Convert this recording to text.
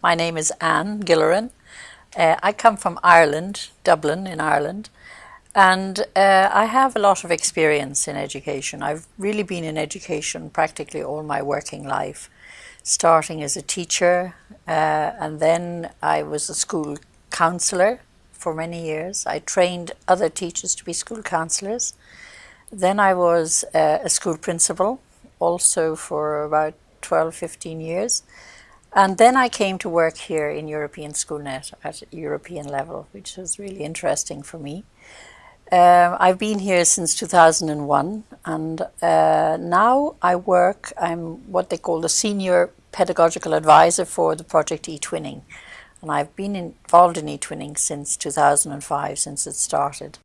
My name is Anne Gilleran. Uh, I come from Ireland, Dublin in Ireland, and uh, I have a lot of experience in education. I've really been in education practically all my working life, starting as a teacher, uh, and then I was a school counsellor for many years. I trained other teachers to be school counsellors. Then I was uh, a school principal also for about 12, 15 years. And then I came to work here in European SchoolNet at European level, which was really interesting for me. Um, I've been here since 2001 and uh, now I work, I'm what they call the Senior Pedagogical Advisor for the project eTwinning. And I've been involved in eTwinning since 2005, since it started.